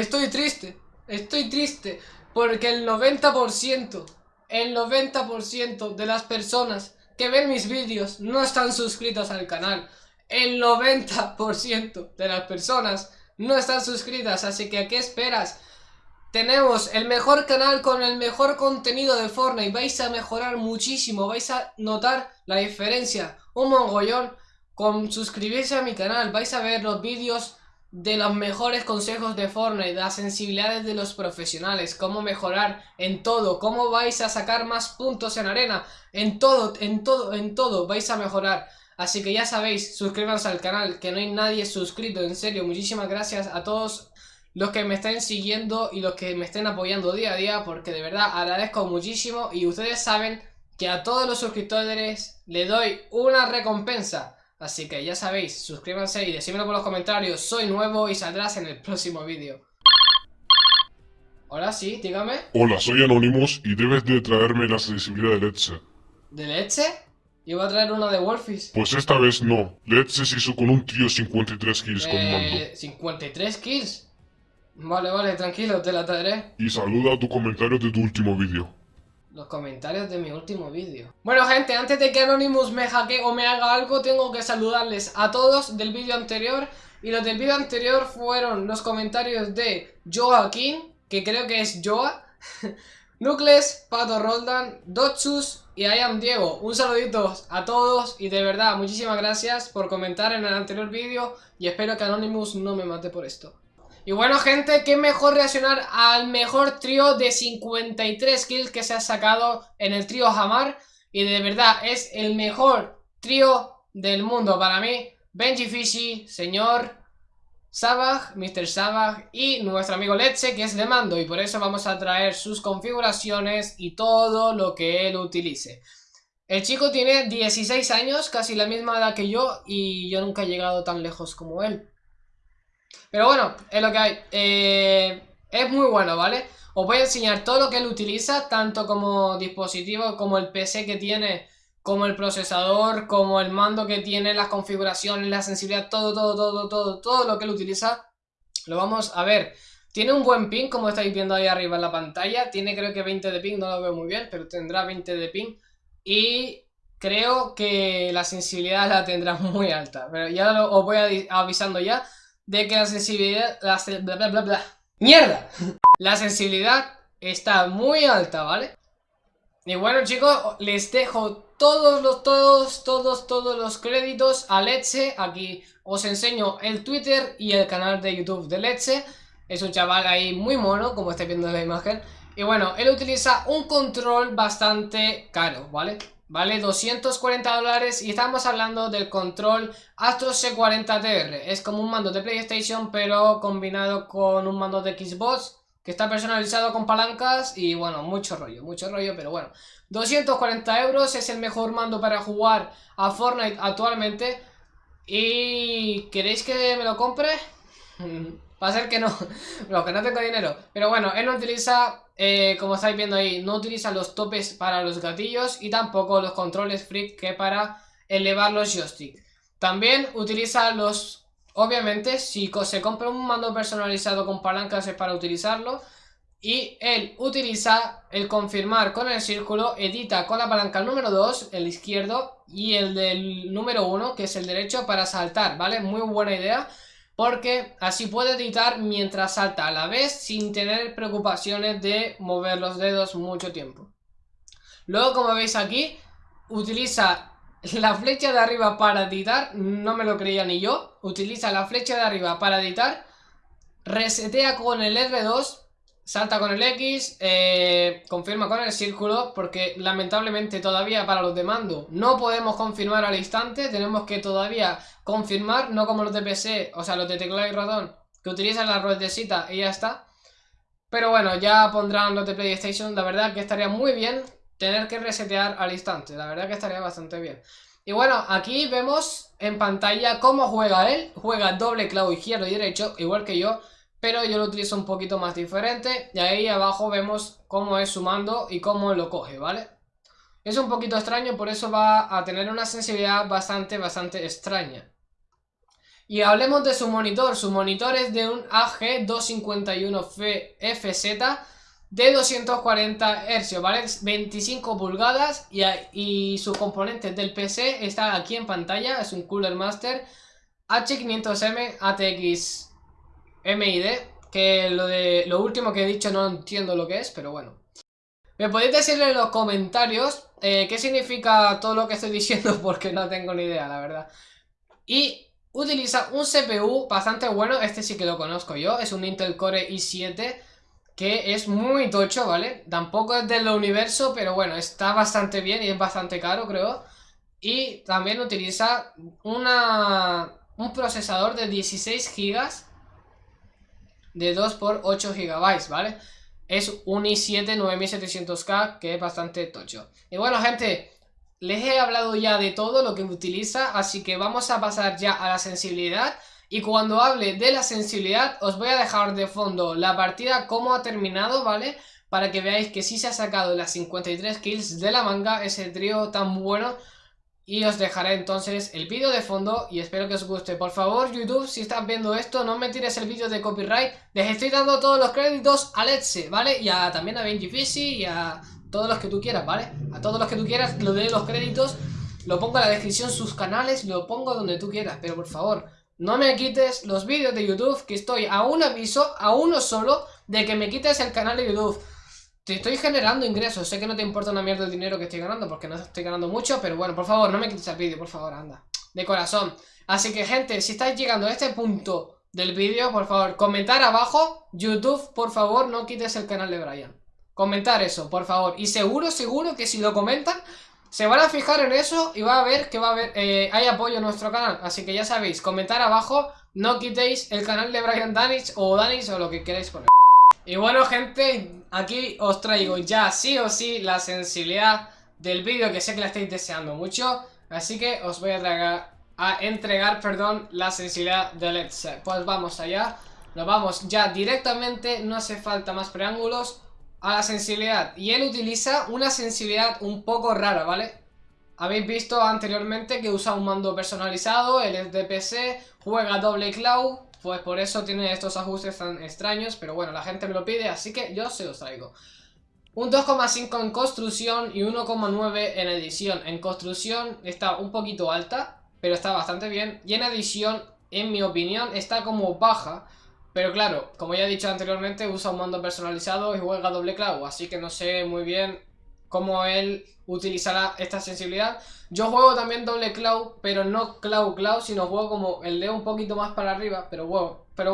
estoy triste. Estoy triste. Porque el 90%, el 90% de las personas que ven mis vídeos no están suscritos al canal. El 90% de las personas no están suscritas. Así que, ¿a qué esperas? Tenemos el mejor canal con el mejor contenido de Fortnite. Vais a mejorar muchísimo. Vais a notar la diferencia. Un mongollón con suscribirse a mi canal. Vais a ver los vídeos de los mejores consejos de Fortnite, las sensibilidades de los profesionales, cómo mejorar en todo, cómo vais a sacar más puntos en arena, en todo, en todo, en todo vais a mejorar. Así que ya sabéis, suscríbanse al canal, que no hay nadie suscrito, en serio, muchísimas gracias a todos los que me estén siguiendo y los que me estén apoyando día a día, porque de verdad agradezco muchísimo y ustedes saben que a todos los suscriptores le doy una recompensa. Así que ya sabéis, suscríbanse y decídmelo por los comentarios, soy nuevo y saldrás en el próximo vídeo. Hola, sí, dígame. Hola, soy Anonymous y debes de traerme la sensibilidad de Letze. ¿De leche? Iba a traer una de Wolfish. Pues esta vez no. Letze se hizo con un trío 53 kills con mando. Eh, 53 kills. Vale, vale, tranquilo, te la traeré. Y saluda a tu comentario de tu último vídeo. Los comentarios de mi último vídeo. Bueno, gente, antes de que Anonymous me hackee o me haga algo, tengo que saludarles a todos del vídeo anterior. Y los del vídeo anterior fueron los comentarios de Joaquín, que creo que es Joa, Nucles, Pato Roldan, Dotsus y I am Diego. Un saludito a todos y de verdad, muchísimas gracias por comentar en el anterior vídeo y espero que Anonymous no me mate por esto. Y bueno gente, qué mejor reaccionar al mejor trío de 53 kills que se ha sacado en el trío Hamar Y de verdad es el mejor trío del mundo para mí Benji Fishy, señor Savage, Mr. Savage y nuestro amigo Leche que es de mando Y por eso vamos a traer sus configuraciones y todo lo que él utilice el chico tiene 16 años, casi la misma edad que yo, y yo nunca he llegado tan lejos como él. Pero bueno, es lo que hay. Eh, es muy bueno, ¿vale? Os voy a enseñar todo lo que él utiliza, tanto como dispositivo, como el PC que tiene, como el procesador, como el mando que tiene, las configuraciones, la sensibilidad, todo, todo, todo, todo, todo lo que él utiliza. Lo vamos a ver. Tiene un buen ping, como estáis viendo ahí arriba en la pantalla. Tiene creo que 20 de ping, no lo veo muy bien, pero tendrá 20 de ping. Y creo que la sensibilidad la tendrá muy alta. Pero ya os voy avisando ya de que la sensibilidad... La, bla, bla, bla, bla. ¡Mierda! La sensibilidad está muy alta, ¿vale? Y bueno chicos, les dejo todos los, todos, todos, todos los créditos a Leche. Aquí os enseño el Twitter y el canal de YouTube de Leche. Es un chaval ahí muy mono, como estáis viendo en la imagen. Y bueno, él utiliza un control bastante caro, ¿vale? Vale 240 dólares y estamos hablando del control Astro C40TR. Es como un mando de PlayStation pero combinado con un mando de Xbox que está personalizado con palancas y bueno, mucho rollo, mucho rollo, pero bueno. 240 euros es el mejor mando para jugar a Fortnite actualmente. ¿Y queréis que me lo compre? Va a ser que no, que no tengo dinero. Pero bueno, él no utiliza eh, como estáis viendo ahí, no utiliza los topes para los gatillos y tampoco los controles freak que para elevar los joystick. También utiliza los, obviamente, si se compra un mando personalizado con palancas es para utilizarlo. Y él utiliza el confirmar con el círculo, edita con la palanca número 2, el izquierdo, y el del número 1, que es el derecho, para saltar, ¿vale? Muy buena idea porque así puede editar mientras salta a la vez sin tener preocupaciones de mover los dedos mucho tiempo. Luego como veis aquí, utiliza la flecha de arriba para editar, no me lo creía ni yo, utiliza la flecha de arriba para editar, resetea con el R2 Salta con el X, eh, confirma con el círculo, porque lamentablemente todavía para los de mando no podemos confirmar al instante, tenemos que todavía confirmar, no como los de PC, o sea, los de teclado y ratón, que utilizan la ruedecita y ya está. Pero bueno, ya pondrán los de PlayStation, la verdad que estaría muy bien tener que resetear al instante, la verdad que estaría bastante bien. Y bueno, aquí vemos en pantalla cómo juega él, juega doble clavo izquierdo y derecho, igual que yo, pero yo lo utilizo un poquito más diferente y ahí abajo vemos cómo es su mando y cómo lo coge, ¿vale? Es un poquito extraño, por eso va a tener una sensibilidad bastante, bastante extraña. Y hablemos de su monitor. Su monitor es de un AG251FZ de 240 Hz, ¿vale? 25 pulgadas y, y sus componentes del PC están aquí en pantalla. Es un Cooler Master H500M ATX MID, que lo, de, lo último que he dicho no entiendo lo que es, pero bueno. Me podéis decir en los comentarios eh, qué significa todo lo que estoy diciendo porque no tengo ni idea, la verdad. Y utiliza un CPU bastante bueno, este sí que lo conozco yo, es un Intel Core i7 que es muy tocho, ¿vale? Tampoco es del universo, pero bueno, está bastante bien y es bastante caro, creo. Y también utiliza una, un procesador de 16 GB de 2 por 8 GB, ¿vale? Es un i7 9700K que es bastante tocho. Y bueno, gente, les he hablado ya de todo lo que utiliza, así que vamos a pasar ya a la sensibilidad. Y cuando hable de la sensibilidad, os voy a dejar de fondo la partida, cómo ha terminado, ¿vale? Para que veáis que sí se ha sacado las 53 kills de la manga, ese trío tan bueno y os dejaré entonces el vídeo de fondo y espero que os guste. Por favor, YouTube, si estás viendo esto, no me tires el vídeo de copyright. Les estoy dando todos los créditos a Let's, ¿vale? Y a, también a Benji Fishy y a todos los que tú quieras, ¿vale? A todos los que tú quieras, lo de los créditos, lo pongo en la descripción, sus canales, lo pongo donde tú quieras. Pero por favor, no me quites los vídeos de YouTube, que estoy a un aviso, a uno solo, de que me quites el canal de YouTube. Te estoy generando ingresos, sé que no te importa una mierda el dinero que estoy ganando porque no estoy ganando mucho, pero bueno, por favor, no me quites el vídeo, por favor, anda. De corazón. Así que, gente, si estáis llegando a este punto del vídeo, por favor, comentar abajo, YouTube, por favor, no quites el canal de Brian. Comentar eso, por favor. Y seguro, seguro que si lo comentan, se van a fijar en eso y va a ver que va a haber, eh, hay apoyo en nuestro canal. Así que ya sabéis, comentar abajo, no quitéis el canal de Brian Danis o Danis o lo que queráis poner. Y bueno gente, aquí os traigo ya sí o sí la sensibilidad del vídeo que sé que la estáis deseando mucho. Así que os voy a, a entregar perdón, la sensibilidad de Let's Pues vamos allá, nos vamos ya directamente, no hace falta más preángulos A la sensibilidad, y él utiliza una sensibilidad un poco rara, ¿vale? Habéis visto anteriormente que usa un mando personalizado, él es de PC, juega doble cloud pues por eso tiene estos ajustes tan extraños, pero bueno, la gente me lo pide, así que yo se los traigo. Un 2,5 en construcción y 1,9 en edición. En construcción está un poquito alta, pero está bastante bien. Y en edición, en mi opinión, está como baja. Pero claro, como ya he dicho anteriormente, usa un mando personalizado y juega doble clavo. Así que no sé muy bien cómo él utilizará esta sensibilidad. Yo juego también doble cloud, pero no cloud cloud, sino juego como el dedo un poquito más para arriba, pero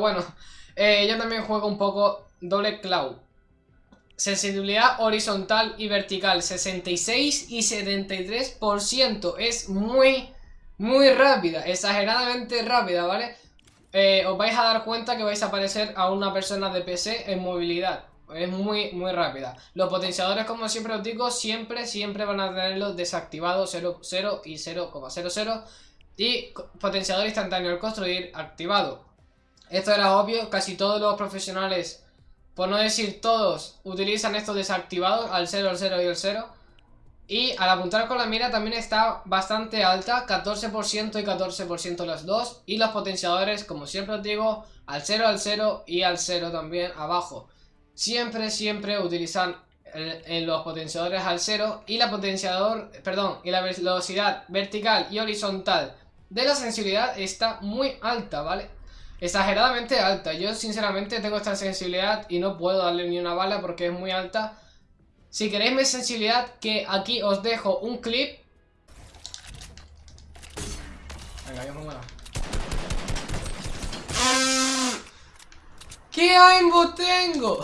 bueno. Eh, yo también juego un poco doble cloud. Sensibilidad horizontal y vertical, 66 y 73%. Es muy, muy rápida, exageradamente rápida, ¿vale? Eh, os vais a dar cuenta que vais a parecer a una persona de PC en movilidad. Es muy, muy rápida. Los potenciadores, como siempre os digo, siempre, siempre van a tenerlos desactivados 0, 0 y 0,00. Y potenciador instantáneo al construir activado. Esto era obvio, casi todos los profesionales, por no decir todos, utilizan estos desactivados al 0, al 0 y al 0. Y al apuntar con la mira también está bastante alta, 14% y 14% las dos. Y los potenciadores, como siempre os digo, al 0, al 0 y al 0 también abajo siempre, siempre utilizan en los potenciadores al cero y la potenciador, perdón, y la velocidad vertical y horizontal de la sensibilidad está muy alta, ¿vale? Exageradamente alta. Yo sinceramente tengo esta sensibilidad y no puedo darle ni una bala porque es muy alta. Si queréis mi sensibilidad, que aquí os dejo un clip. Venga, yo me ¿Qué aimbo tengo?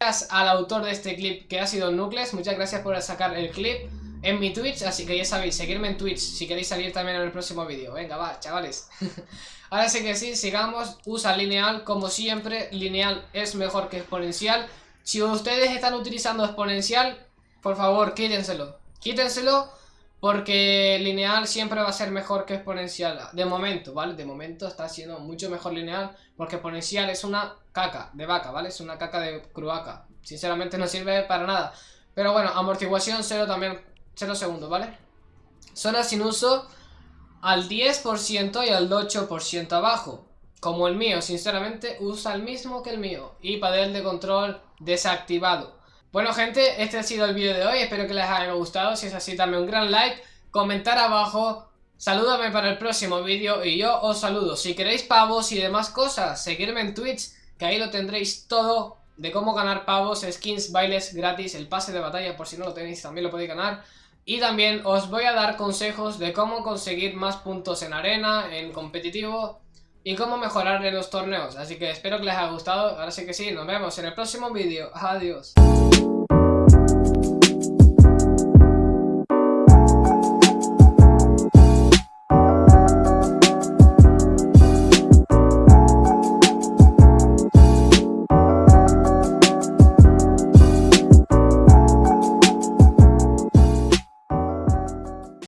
Gracias al autor de este clip que ha sido Nucleus, muchas gracias por sacar el clip en mi Twitch, así que ya sabéis, seguirme en Twitch si queréis salir también en el próximo vídeo. Venga, va, chavales. Ahora sí que sí, sigamos, usa lineal como siempre, lineal es mejor que exponencial. Si ustedes están utilizando exponencial, por favor, quítenselo. Quítenselo porque lineal siempre va a ser mejor que exponencial. De momento, ¿vale? De momento está siendo mucho mejor lineal. Porque exponencial es una caca de vaca, ¿vale? Es una caca de cruaca. Sinceramente no sirve para nada. Pero bueno, amortiguación cero también. Cero segundos, ¿vale? Zona sin uso. al 10% y al 8% abajo. Como el mío, sinceramente, usa el mismo que el mío. Y panel de control desactivado. Bueno gente, este ha sido el vídeo de hoy, espero que les haya gustado, si es así dame un gran like, comentar abajo, salúdame para el próximo vídeo y yo os saludo. Si queréis pavos y demás cosas, seguirme en Twitch, que ahí lo tendréis todo de cómo ganar pavos, skins, bailes gratis, el pase de batalla, por si no lo tenéis también lo podéis ganar. Y también os voy a dar consejos de cómo conseguir más puntos en arena, en competitivo y cómo mejorar en los torneos. Así que espero que les haya gustado, ahora sí que sí, nos vemos en el próximo vídeo. Adiós.